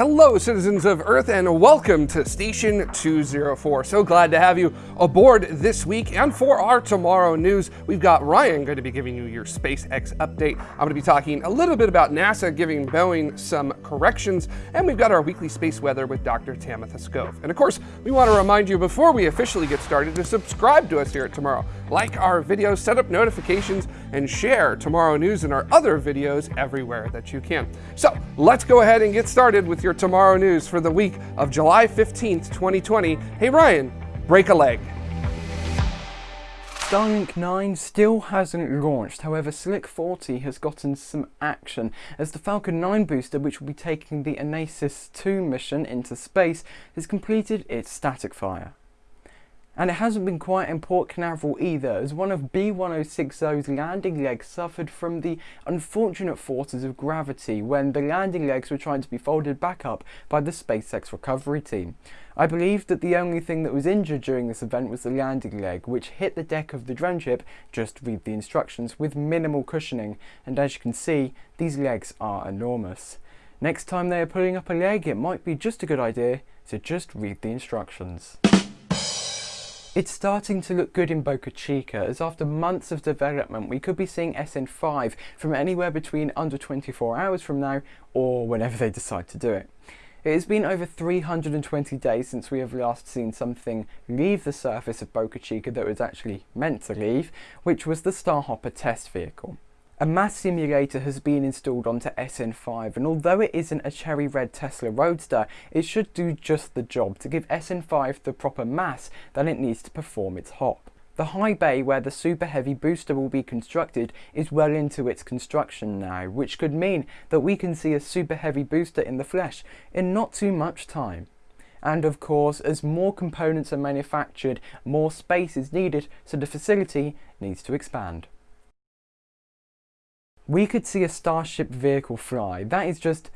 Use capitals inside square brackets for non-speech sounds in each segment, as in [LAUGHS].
Hello, citizens of Earth, and welcome to Station 204. So glad to have you aboard this week. And for our tomorrow news, we've got Ryan going to be giving you your SpaceX update. I'm going to be talking a little bit about NASA giving Boeing some corrections, and we've got our weekly space weather with Dr. Tamitha Skov. And of course, we want to remind you before we officially get started to subscribe to us here at Tomorrow. Like our videos, set up notifications, and share Tomorrow News and our other videos everywhere that you can. So let's go ahead and get started with your your Tomorrow News for the week of July 15th, 2020. Hey Ryan, break a leg. Starlink 9 still hasn't launched, however Slick 40 has gotten some action as the Falcon 9 booster which will be taking the Anasis 2 mission into space has completed its static fire. And it hasn't been quiet in Port Canaveral either, as one of B-1060's landing legs suffered from the unfortunate forces of gravity when the landing legs were trying to be folded back up by the SpaceX recovery team. I believe that the only thing that was injured during this event was the landing leg, which hit the deck of the drone ship, just read the instructions, with minimal cushioning, and as you can see, these legs are enormous. Next time they are pulling up a leg, it might be just a good idea to just read the instructions. It's starting to look good in Boca Chica as after months of development we could be seeing SN5 from anywhere between under 24 hours from now or whenever they decide to do it. It has been over 320 days since we have last seen something leave the surface of Boca Chica that was actually meant to leave, which was the Starhopper test vehicle. A mass simulator has been installed onto SN5 and although it isn't a cherry red Tesla Roadster, it should do just the job to give SN5 the proper mass that it needs to perform its hop. The high bay where the super heavy booster will be constructed is well into its construction now, which could mean that we can see a super heavy booster in the flesh in not too much time. And of course, as more components are manufactured, more space is needed, so the facility needs to expand we could see a Starship vehicle fly. That is just,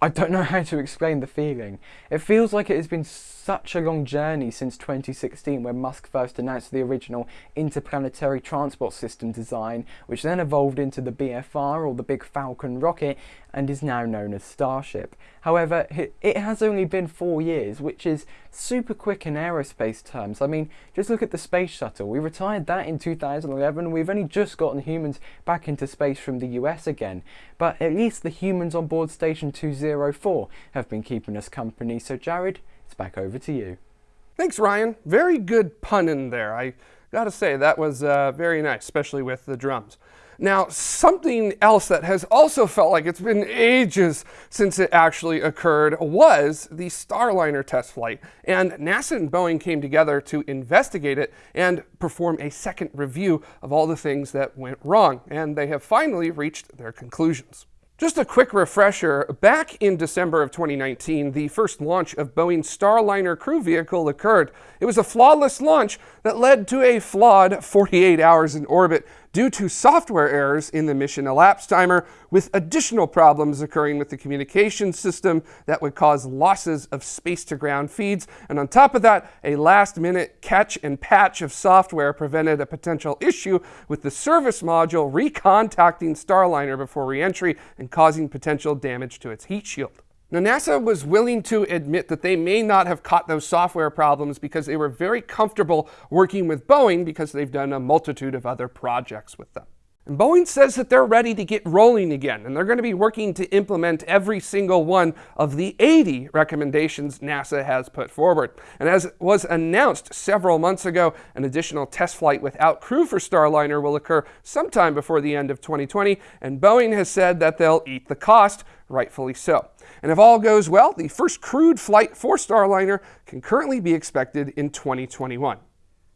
I don't know [LAUGHS] how to explain the feeling. It feels like it has been such a long journey since 2016 when Musk first announced the original interplanetary transport system design, which then evolved into the BFR or the Big Falcon rocket and is now known as Starship. However, it has only been four years, which is super quick in aerospace terms. I mean, just look at the space shuttle. We retired that in 2011. We've only just gotten humans back into space from the US again. But at least the humans on board Station 204 have been keeping us company. So Jared, it's back over to you. Thanks, Ryan. Very good pun in there. I gotta say, that was uh, very nice, especially with the drums. Now, something else that has also felt like it's been ages since it actually occurred was the Starliner test flight. And NASA and Boeing came together to investigate it and perform a second review of all the things that went wrong. And they have finally reached their conclusions. Just a quick refresher, back in December of 2019, the first launch of Boeing's Starliner crew vehicle occurred. It was a flawless launch that led to a flawed 48 hours in orbit due to software errors in the mission elapsed timer, with additional problems occurring with the communication system that would cause losses of space-to-ground feeds. And on top of that, a last-minute catch and patch of software prevented a potential issue with the service module recontacting Starliner before reentry and causing potential damage to its heat shield. Now, NASA was willing to admit that they may not have caught those software problems because they were very comfortable working with Boeing because they've done a multitude of other projects with them. And Boeing says that they're ready to get rolling again, and they're going to be working to implement every single one of the 80 recommendations NASA has put forward. And as was announced several months ago, an additional test flight without crew for Starliner will occur sometime before the end of 2020, and Boeing has said that they'll eat the cost, rightfully so. And if all goes well, the first crewed flight for Starliner can currently be expected in 2021.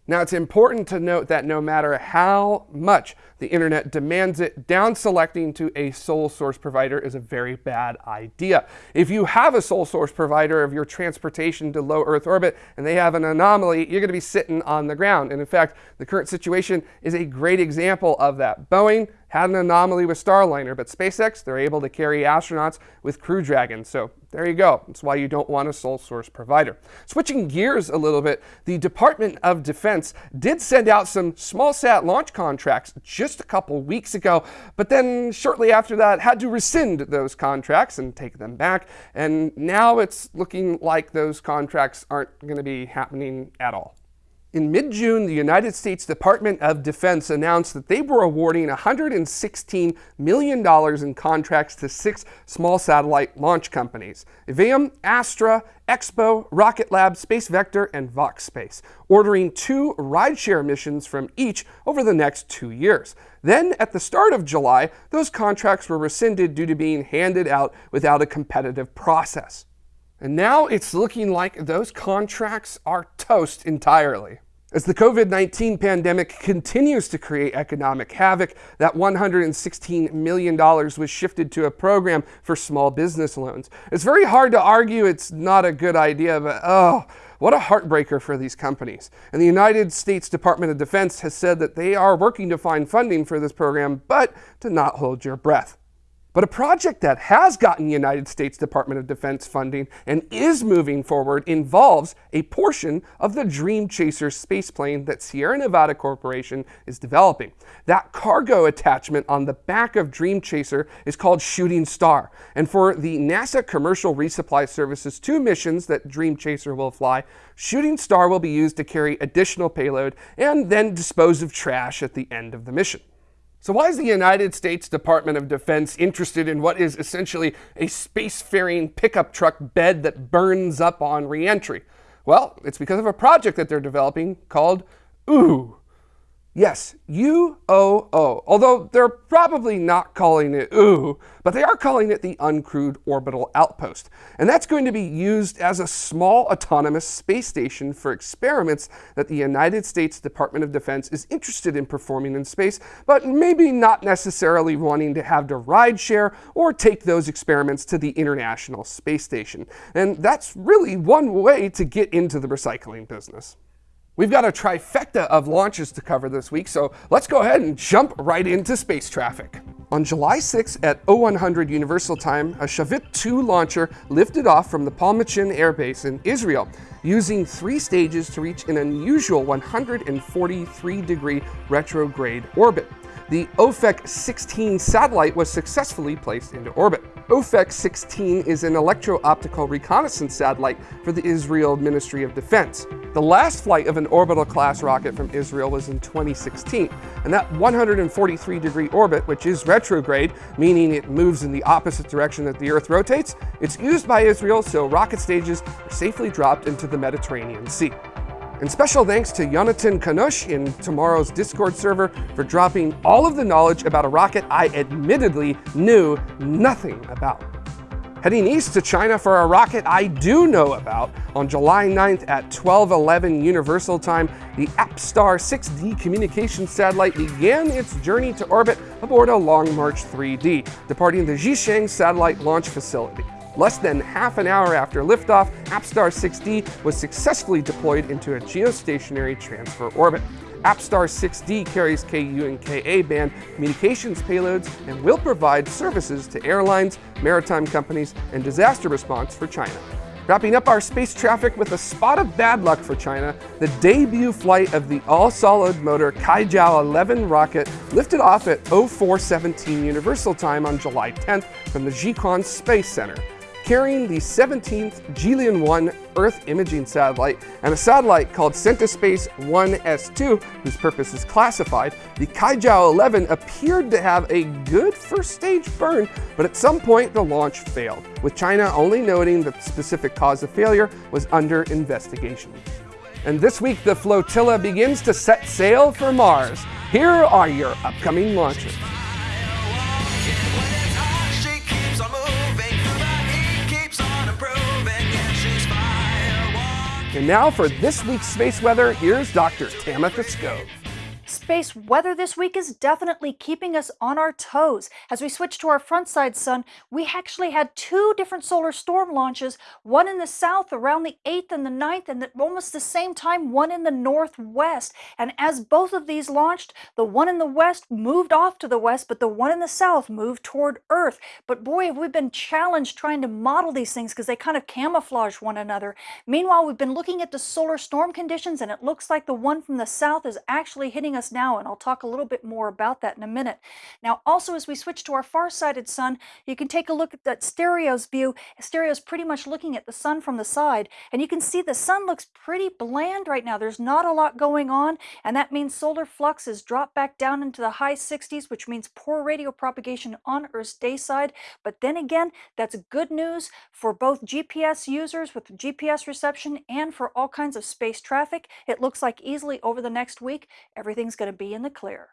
Now, it's important to note that no matter how much the internet demands it, down selecting to a sole source provider is a very bad idea. If you have a sole source provider of your transportation to low Earth orbit and they have an anomaly, you're going to be sitting on the ground. And in fact, the current situation is a great example of that. Boeing had an anomaly with Starliner, but SpaceX, they're able to carry astronauts with Crew Dragon. So there you go. That's why you don't want a sole source provider. Switching gears a little bit, the Department of Defense did send out some small sat launch contracts just a couple weeks ago, but then shortly after that had to rescind those contracts and take them back. And now it's looking like those contracts aren't going to be happening at all. In mid-June, the United States Department of Defense announced that they were awarding $116 million in contracts to six small satellite launch companies, Aevum, Astra, X-Bow, Rocket Lab, Space Vector, and Vox Space, ordering two rideshare missions from each over the next two years. Then, at the start of July, those contracts were rescinded due to being handed out without a competitive process. And now it's looking like those contracts are toast entirely. As the COVID 19 pandemic continues to create economic havoc, that $116 million was shifted to a program for small business loans. It's very hard to argue it's not a good idea, but oh, what a heartbreaker for these companies. And the United States Department of Defense has said that they are working to find funding for this program, but to not hold your breath. But a project that has gotten United States Department of Defense funding and is moving forward involves a portion of the Dream Chaser spaceplane that Sierra Nevada Corporation is developing. That cargo attachment on the back of Dream Chaser is called Shooting Star. And for the NASA Commercial Resupply Services two missions that Dream Chaser will fly, Shooting Star will be used to carry additional payload and then dispose of trash at the end of the mission. So why is the United States Department of Defense interested in what is essentially a spacefaring pickup truck bed that burns up on reentry? Well, it's because of a project that they're developing called OO, Yes, UOO, although they're probably not calling it OO, but they are calling it the Uncrewed Orbital Outpost. And that's going to be used as a small autonomous space station for experiments that the United States Department of Defense is interested in performing in space, but maybe not necessarily wanting to have to ride share or take those experiments to the International Space Station. And that's really one way to get into the recycling business. We've got a trifecta of launches to cover this week, so let's go ahead and jump right into space traffic. On July 6 at 0100 Universal Time, a Shavit 2 launcher lifted off from the Palmachim Air Base in Israel, using three stages to reach an unusual 143 degree retrograde orbit. The Ofek 16 satellite was successfully placed into orbit. Ofek 16 is an electro-optical reconnaissance satellite for the Israel Ministry of Defense. The last flight of an orbital class rocket from Israel was in 2016, and that 143 degree orbit, which is retrograde, meaning it moves in the opposite direction that the Earth rotates, it's used by Israel so rocket stages are safely dropped into the Mediterranean Sea. And special thanks to Jonathan Kanush in tomorrow's Discord server for dropping all of the knowledge about a rocket I admittedly knew nothing about. Heading east to China for a rocket I do know about, on July 9th at 1211 Universal Time, the APSTAR 6D communication satellite began its journey to orbit aboard a Long March 3D, departing the Xichang Satellite Launch Facility. Less than half an hour after liftoff, APSTAR 6D was successfully deployed into a geostationary transfer orbit. APSTAR 6D carries KU and KA band communications payloads and will provide services to airlines, maritime companies, and disaster response for China. Wrapping up our space traffic with a spot of bad luck for China, the debut flight of the all-solid motor Kuaizhou 11 rocket lifted off at 0417 Universal Time on July 10th from the Jiuquan Space Center carrying the 17th Jilin 1 Earth imaging satellite and a satellite called Centispace 1S2, whose purpose is classified, the Kuaizhou 11 appeared to have a good first stage burn, but at some point the launch failed, with China only noting that the specific cause of failure was under investigation. And this week the flotilla begins to set sail for Mars. Here are your upcoming launches. And now for this week's space weather, here's Dr. Tamitha Skov. Space weather this week is definitely keeping us on our toes. As we switch to our front side sun, we actually had two different solar storm launches, one in the south around the 8th and the 9th, and at almost the same time, one in the northwest. And as both of these launched, the one in the west moved off to the west, but the one in the south moved toward Earth. But boy, have we been challenged trying to model these things because they kind of camouflage one another. Meanwhile, we've been looking at the solar storm conditions, and it looks like the one from the south is actually hitting us now, and I'll talk a little bit more about that in a minute. Now, also, as we switch to our far-sighted sun, you can take a look at that stereo's view. Stereo's pretty much looking at the sun from the side, and you can see the sun looks pretty bland right now. There's not a lot going on, and that means solar flux has dropped back down into the high 60s, which means poor radio propagation on Earth's day side. But then again, that's good news for both GPS users with GPS reception and for all kinds of space traffic. It looks like easily over the next week, everything's going to be in the clear.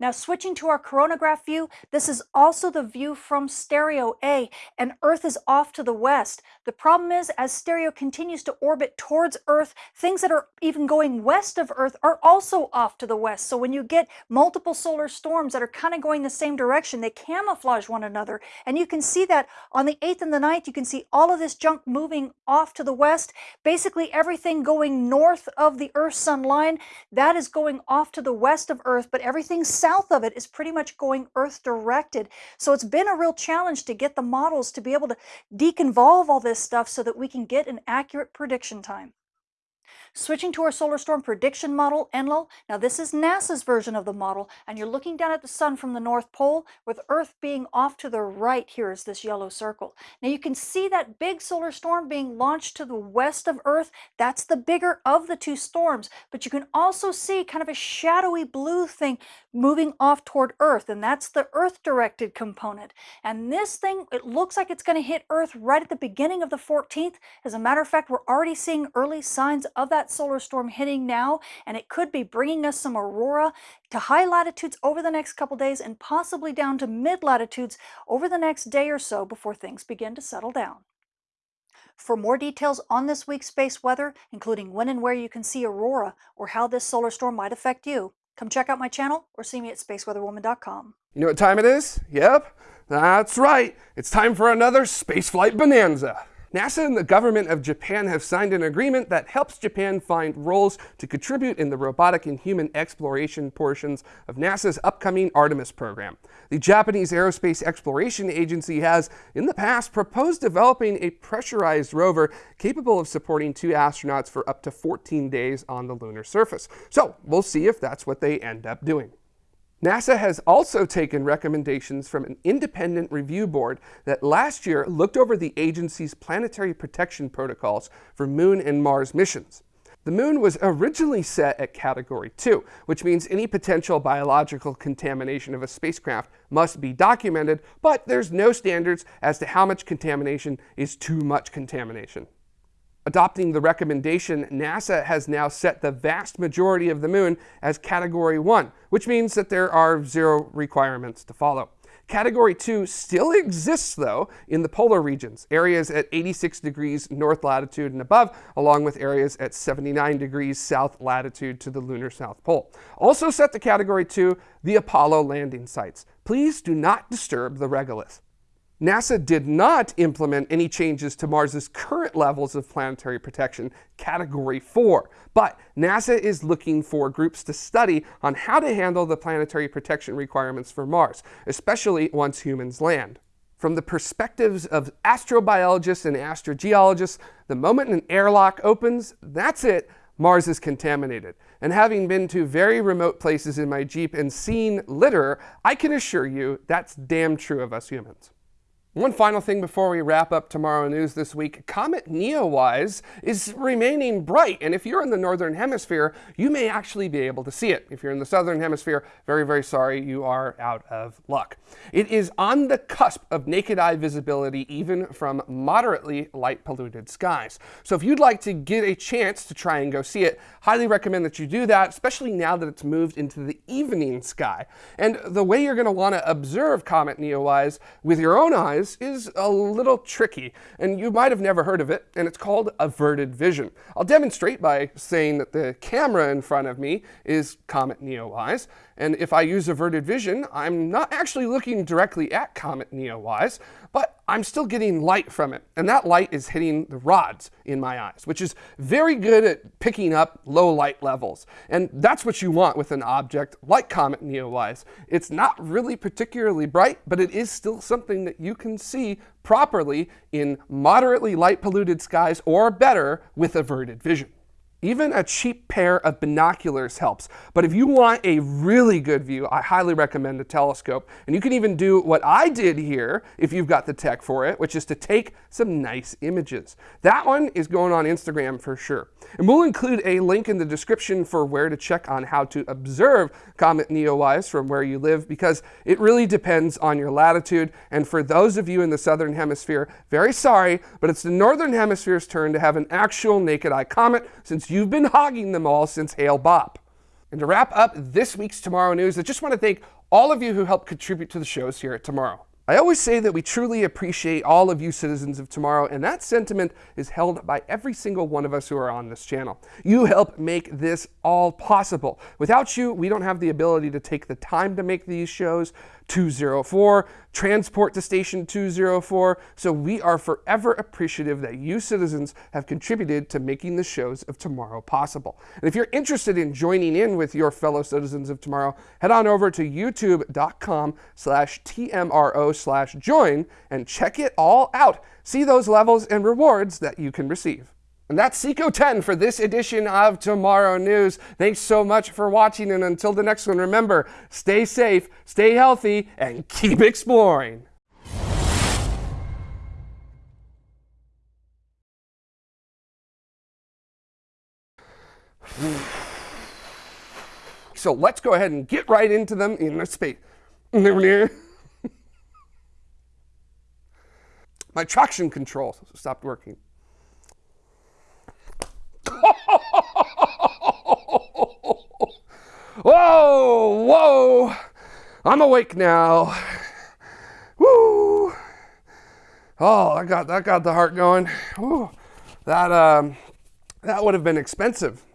Now switching to our coronagraph view, this is also the view from stereo A, and Earth is off to the west. The problem is, as stereo continues to orbit towards Earth, things that are even going west of Earth are also off to the west. So when you get multiple solar storms that are kind of going the same direction, they camouflage one another. And you can see that on the 8th and the 9th, you can see all of this junk moving off to the west. Basically everything going north of the Earth-Sun line, that is going off to the west of Earth, but everything south south of it is pretty much going Earth directed. So it's been a real challenge to get the models to be able to deconvolve all this stuff so that we can get an accurate prediction time. Switching to our solar storm prediction model, ENLIL. Now this is NASA's version of the model, and you're looking down at the sun from the North Pole, with Earth being off to the right here is this yellow circle. Now you can see that big solar storm being launched to the west of Earth. That's the bigger of the two storms, but you can also see kind of a shadowy blue thing moving off toward Earth, and that's the Earth-directed component. And this thing, it looks like it's going to hit Earth right at the beginning of the 14th. As a matter of fact, we're already seeing early signs of that solar storm hitting now, and it could be bringing us some aurora to high latitudes over the next couple days and possibly down to mid latitudes over the next day or so before things begin to settle down. For more details on this week's space weather, including when and where you can see aurora or how this solar storm might affect you, come check out my channel or see me at spaceweatherwoman.com. You know what time it is? Yep, that's right. It's time for another spaceflight bonanza. NASA and the government of Japan have signed an agreement that helps Japan find roles to contribute in the robotic and human exploration portions of NASA's upcoming Artemis program. The Japanese Aerospace Exploration Agency has, in the past, proposed developing a pressurized rover capable of supporting two astronauts for up to 14 days on the lunar surface. So we'll see if that's what they end up doing. NASA has also taken recommendations from an independent review board that last year looked over the agency's planetary protection protocols for Moon and Mars missions. The Moon was originally set at Category 2, which means any potential biological contamination of a spacecraft must be documented, but there's no standards as to how much contamination is too much contamination. Adopting the recommendation, NASA has now set the vast majority of the moon as Category 1, which means that there are zero requirements to follow. Category 2 still exists, though, in the polar regions, areas at 86 degrees north latitude and above, along with areas at 79 degrees south latitude to the lunar south pole. Also set to Category 2, the Apollo landing sites. Please do not disturb the regolith. NASA did not implement any changes to Mars's current levels of planetary protection, Category 4, but NASA is looking for groups to study on how to handle the planetary protection requirements for Mars, especially once humans land. From the perspectives of astrobiologists and astrogeologists, the moment an airlock opens, that's it, Mars is contaminated. And having been to very remote places in my Jeep and seen litter, I can assure you that's damn true of us humans. One final thing before we wrap up tomorrow news this week, Comet Neowise is remaining bright, and if you're in the northern hemisphere, you may actually be able to see it. If you're in the southern hemisphere, very, very sorry, you are out of luck. It is on the cusp of naked eye visibility even from moderately light polluted skies. So if you'd like to get a chance to try and go see it, highly recommend that you do that, especially now that it's moved into the evening sky. And the way you're going to want to observe Comet Neowise with your own eyes eyes is a little tricky, and you might have never heard of it, and it's called averted vision. I'll demonstrate by saying that the camera in front of me is Comet NEOWISE, and if I use averted vision, I'm not actually looking directly at Comet NEOWISE, but I'm still getting light from it. And that light is hitting the rods in my eyes, which is very good at picking up low light levels. And that's what you want with an object like Comet NEOWISE. It's not really particularly bright, but it is still something that you can see properly in moderately light polluted skies or better with averted vision. Even a cheap pair of binoculars helps, but if you want a really good view, I highly recommend a telescope. And you can even do what I did here, if you've got the tech for it, which is to take some nice images. That one is going on Instagram for sure. And we'll include a link in the description for where to check on how to observe Comet NEOWISE from where you live, because it really depends on your latitude. And for those of you in the southern hemisphere, very sorry, but it's the northern hemisphere's turn to have an actual naked eye comet since You've been hogging them all since Hale-Bopp. And to wrap up this week's Tomorrow News, I just want to thank all of you who helped contribute to the shows here at Tomorrow. I always say that we truly appreciate all of you citizens of tomorrow, and that sentiment is held by every single one of us who are on this channel. You help make this all possible. Without you, we don't have the ability to take the time to make these shows, 204, transport to station 204. So we are forever appreciative that you citizens have contributed to making the shows of tomorrow possible. And if you're interested in joining in with your fellow citizens of tomorrow, head on over to youtube.com slash TMRO slash join and check it all out. See those levels and rewards that you can receive. And that's Seco 10 for this edition of Tomorrow News. Thanks so much for watching, and until the next one, remember, stay safe, stay healthy, and keep exploring. [SIGHS] So let's go ahead and get right into them in the space. [LAUGHS] My traction control stopped working. Whoa, whoa. I'm awake now. Woo. Oh, I got that got the heart going. Woo. That um that would have been expensive